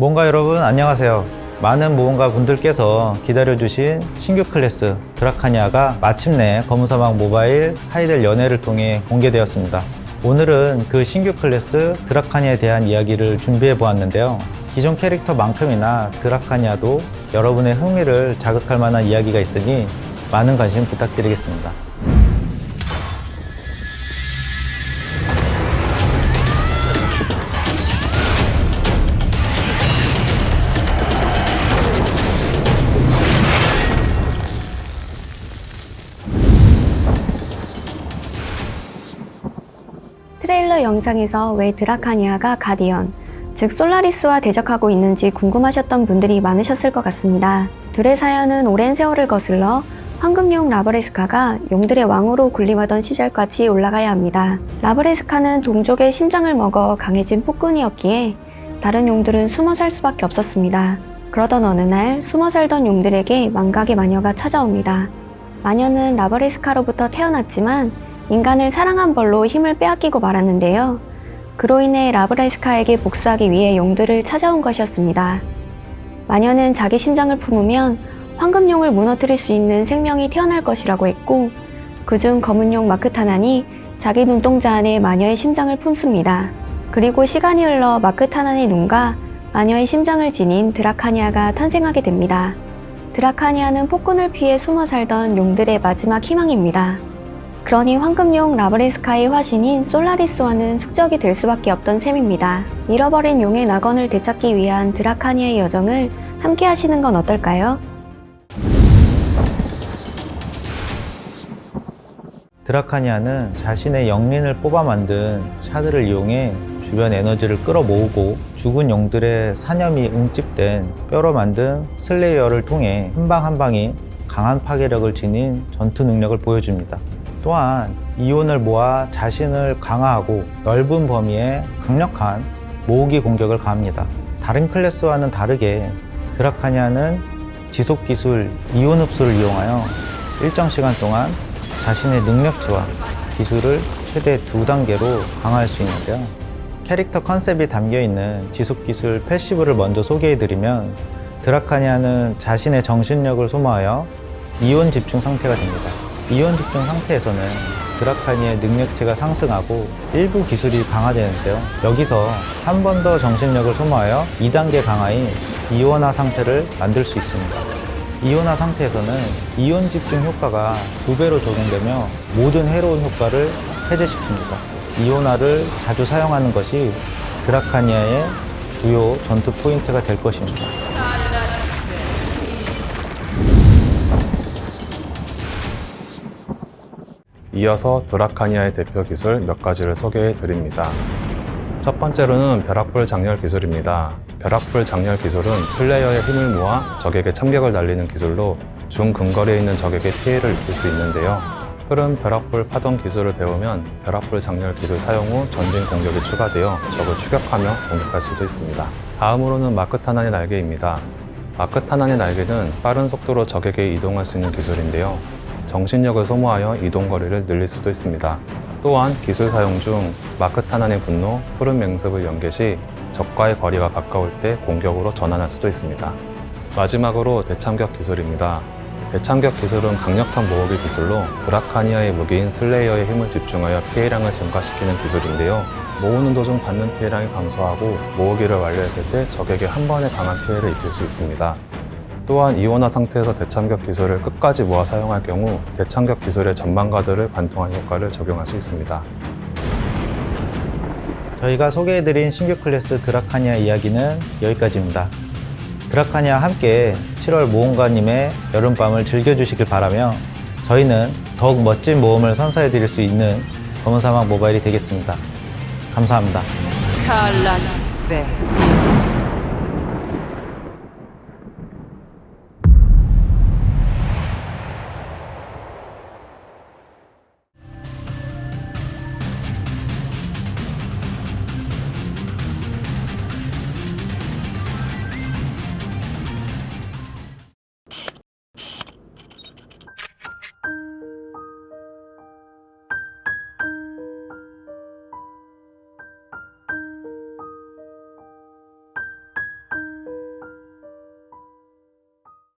모험가 여러분 안녕하세요. 많은 모험가 분들께서 기다려주신 신규 클래스 드라카니아가 마침내 검은사막 모바일 하이델 연회를 통해 공개되었습니다. 오늘은 그 신규 클래스 드라카니아에 대한 이야기를 준비해 보았는데요. 기존 캐릭터만큼이나 드라카니아도 여러분의 흥미를 자극할 만한 이야기가 있으니 많은 관심 부탁드리겠습니다 트레일러 영상에서 왜 드라카니아가 가디언, 즉 솔라리스와 대적하고 있는지 궁금하셨던 분들이 많으셨을 것 같습니다. 둘의 사연은 오랜 세월을 거슬러 황금용 라브레스카가 용들의 왕으로 군림하던 시절까지 올라가야 합니다. 라브레스카는 동족의 심장을 먹어 강해진 폭군이었기에 다른 용들은 숨어 살 수밖에 없었습니다. 그러던 어느 날 숨어 살던 용들에게 망각의 마녀가 찾아옵니다. 마녀는 라브레스카로부터 태어났지만 인간을 사랑한 벌로 힘을 빼앗기고 말았는데요. 그로 인해 라브레스카에게 복수하기 위해 용들을 찾아온 것이었습니다. 마녀는 자기 심장을 품으면 황금용을 무너뜨릴 수 있는 생명이 태어날 것이라고 했고 그중 검은용 마크타난이 자기 눈동자 안에 마녀의 심장을 품습니다. 그리고 시간이 흘러 마크타난의 눈과 마녀의 심장을 지닌 드라카니아가 탄생하게 됩니다. 드라카니아는 폭군을 피해 숨어 살던 용들의 마지막 희망입니다. 그러니 황금용 라브레스카의 화신인 솔라리스와는 숙적이 될 수밖에 없던 셈입니다. 잃어버린 용의 낙원을 되찾기 위한 드라카니아의 여정을 함께 하시는 건 어떨까요? 드라카니아는 자신의 역린을 뽑아 만든 샤드를 이용해 주변 에너지를 끌어모으고 죽은 용들의 사념이 응집된 뼈로 만든 슬레이어를 통해 한 방 한 방이 강한 파괴력을 지닌 전투 능력을 보여줍니다. 또한 이온을 모아 자신을 강화하고 넓은 범위의 강력한 모으기 공격을 가합니다. 다른 클래스와는 다르게 드라카니아는 지속 기술 이온 흡수를 이용하여 일정 시간 동안 자신의 능력치와 기술을 최대 두 단계로 강화할 수 있는데요. 캐릭터 컨셉이 담겨 있는 지속 기술 패시브를 먼저 소개해드리면 드라카니아는 자신의 정신력을 소모하여 이온 집중 상태가 됩니다. 이온 집중 상태에서는 드라카니의 능력치가 상승하고 일부 기술이 강화되는데요. 여기서 한 번 더 정신력을 소모하여 2단계 강화인 이온화 상태를 만들 수 있습니다. 이온화 상태에서는 이온 집중 효과가 두 배로 적용되며 모든 해로운 효과를 해제시킵니다. 이온화를 자주 사용하는 것이 드라카니아의 주요 전투 포인트가 될 것입니다. 이어서 드라카니아의 대표 기술 몇 가지를 소개해 드립니다. 첫 번째로는 벼락불 장렬 기술입니다. 벼락불 장렬 기술은 슬레이어의 힘을 모아 적에게 참격을 날리는 기술로 중근거리에 있는 적에게 피해를 입힐 수 있는데요. 흐른 벼락불 파동 기술을 배우면 벼락불 장렬 기술 사용 후 전진 공격이 추가되어 적을 추격하며 공격할 수도 있습니다. 다음으로는 마크타난의 날개입니다. 마크타난의 날개는 빠른 속도로 적에게 이동할 수 있는 기술인데요. 정신력을 소모하여 이동 거리를 늘릴 수도 있습니다. 또한 기술 사용 중 마크타난의 분노, 푸른 맹습을 연계 시 적과의 거리가 가까울 때 공격으로 전환할 수도 있습니다. 마지막으로 대참격 기술입니다. 대참격 기술은 강력한 모으기 기술로 드라카니아의 무기인 슬레이어의 힘을 집중하여 피해량을 증가시키는 기술인데요. 모으는 도중 받는 피해량이 감소하고 모으기를 완료했을 때 적에게 한 번에 강한 피해를 입힐 수 있습니다. 또한 이온화 상태에서 대참격 기술을 끝까지 모아 사용할 경우 대참격 기술의 전망가들을 관통한 효과를 적용할 수 있습니다. 저희가 소개해드린 신규 클래스 드라카니아 이야기는 여기까지입니다. 드라카니아 함께 7월 모험가님의 여름밤을 즐겨주시길 바라며 저희는 더욱 멋진 모험을 선사해드릴 수 있는 검은사막 모바일이 되겠습니다. 감사합니다.